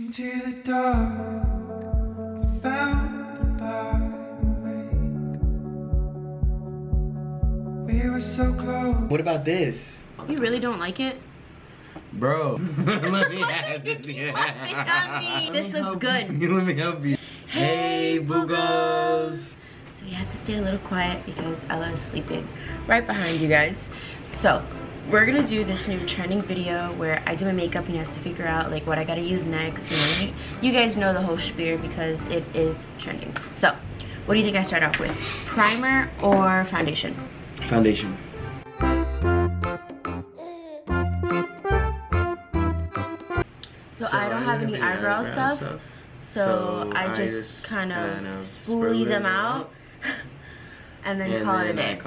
Into the dark, I found by the lake. We were so close. What about this? You really don't like it? Bro, let me have this. This looks good. Let me help you. Hey, Boogos. So we have to stay a little quiet because Ella is sleeping right behind you guys. So we're gonna do this new trending video where I do my makeup and he has to figure out like what I gotta use next. And you, you guys know the whole spiel because it is trending. So what do you think I start off with? Primer or foundation? Foundation. So, I don't have any eyebrow, stuff. So, So I I just, just kind kind of of spoolie them them out and then And call then it a day.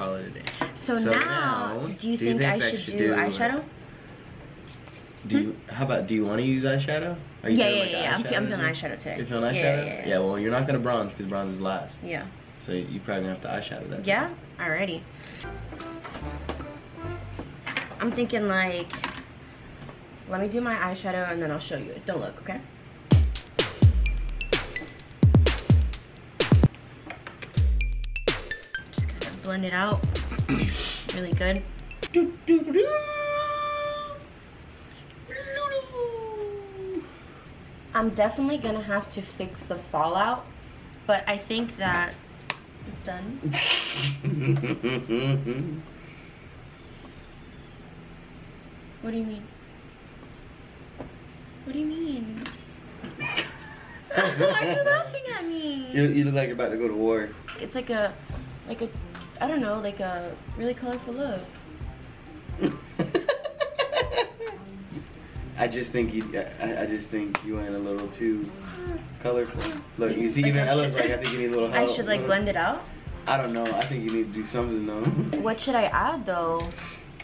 Call it a day. So, So now, now, do you think, I should, do, eyeshadow? Do you, hmm? how about, do you want to use eyeshadow? Are you Yeah, yeah, like yeah. I'm, fe- I'm eyeshadow? feeling eyeshadow today. You're feeling eyeshadow? Yeah, yeah, yeah. well, you're not going to bronze because bronze is last. Yeah. So you probably have to eyeshadow that. Yeah? Alrighty. I'm thinking like, let me do my eyeshadow and then I'll show you. It. Don't look, okay? Just kind of blend it out. really good. I'm definitely gonna have to fix the fallout, but I think that it's done. What do you mean? What do you mean? Why are you laughing at me? you, you look like you're about to go to war. It's like a, like a, I don't know, like a really colorful look. I just think you. I, I just think you went a little too colorful. Look, you see, Like even Ella's like, I think you need a little help. I should like blend it out. I don't know. I think you need to do something though. What should I add though?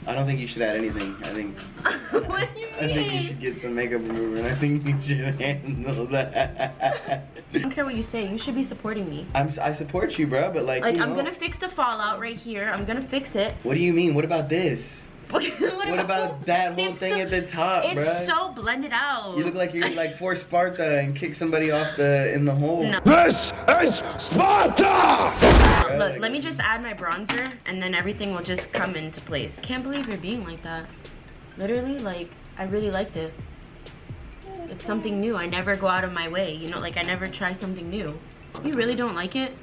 I don't think you should add anything. I think. what do you I think you should get some makeup remover, and I think you should handle that. I don't care what you say. You should be supporting me. I'm. I support you, bro, but like. Like I'm know, gonna fix the fallout right here. I'm gonna fix it. What do you mean? What about this? What, What about that whole thing so- at the top, It's bruh? so blended out. You look like you're like for Sparta and kick somebody off the in the hole. No. This is Sparta! Look, let me just add my bronzer and then everything will just come into place. Can't believe you're being like that. Literally, like, I really liked it. It's something new. I never go out of my way. You know, like, I never try something new. You really don't like it?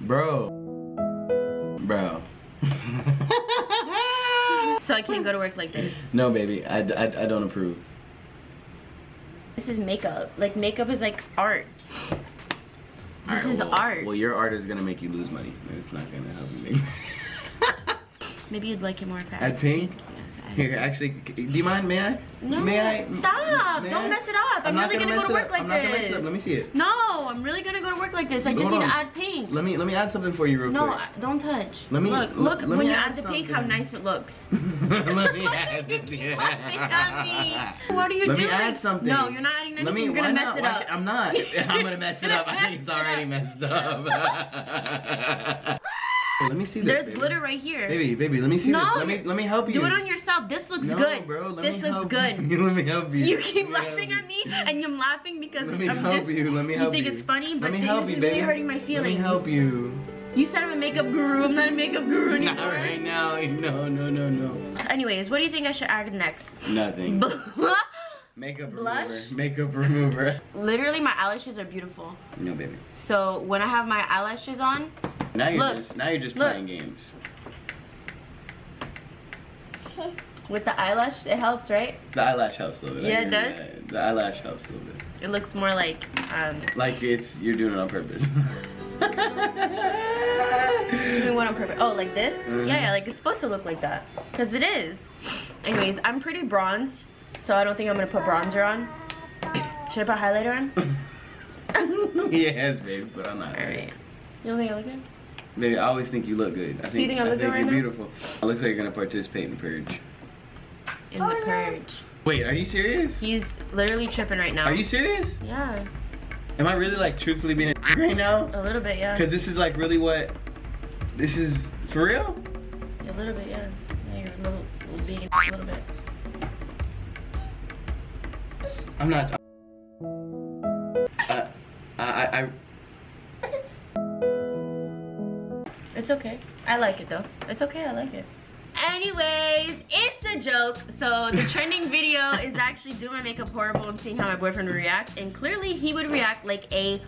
Bro. Bro. So I can't go to work like this. no, baby. I, I, I don't approve. This is makeup. Like, makeup is like art. This Alright, is well, art. Well, your art is gonna make you lose money. It's not gonna help you make. Maybe you'd like it more if I Add pink? Here, actually, do you mind? May I? No, May I? stop. May Don't I? mess it up. I'm, not really gonna, mess go to work up. like I'm not gonna mess it this. up. Let me see it. No, I'm really gonna go to work like this. I just Hold need on. to add pink. Let me let me add something for you real No, quick. I- don't touch. Let me- look. Look let when you add add the pink, how nice it looks. let me add this. What are you Let doing? me add something. No, you're not adding anything. Let me. you're gonna mess not? it up. I'm not. I'm gonna mess it up. I think it's already messed up. Let me see this. There's baby. glitter right here. Baby, baby, let me see No, this. Let me let me help you. Do it on yourself. This looks no, good. bro. Let this me looks help good. You. let me help you. You keep Let me laughing help at me, and I'm laughing because Let me I'm help just, you. Let me you help think you. it's funny, but Let me this help is you, really baby. hurting my feelings. Let me help you. You said I'm a makeup guru. I'm not a makeup guru anymore. Not right now. No, no, no, no. Anyways, what do you think I should add next? Nothing. Makeup Blush? remover. Makeup remover. Literally, my eyelashes are beautiful. No, baby. So when I have my eyelashes on, Now you're Look. just now you're just Look. playing games. with the eyelash, it helps, right? The eyelash helps a little bit. Yeah, it does? that. The eyelash helps a little bit. It looks more like, um, Like it's you're doing it on purpose. doing what on purpose? Oh, like this? Mhm. Yeah, yeah, like it's supposed to look like that. Because it is. Anyways, I'm pretty bronzed, so I don't think I'm going to put bronzer on. Should I put highlighter on? yes, baby, but I'm not. Alright. You don't think I look good? Baby, I always think you look good. I think, So you think I look good you're right now? beautiful. It looks like you're gonna participate in Purge. In the purge. Wait, are you serious? He's literally tripping right now. Are you serious? Yeah, Am I really like truthfully being a right now? a little bit, yeah. Because this is like really what. This is for real? A little bit, yeah. Yeah, you're a little, little being a little bit. I'm not. Uh, I, I, I, It's okay. I like it though. It's okay, I like it. Anyways, it's a joke. So the trending video is actually doing my makeup horrible and seeing how my boyfriend would react. And clearly he would react like a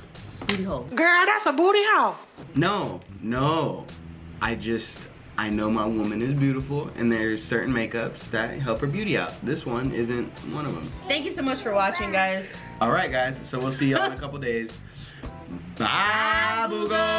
booty hole. Girl, that's a booty hole. no, no. I just, I know my woman is beautiful and there's certain makeups that help her beauty out. This one isn't one of them. Thank you so much for watching, guys. All right, guys. So we'll see y'all in a couple days. Bye, boogers.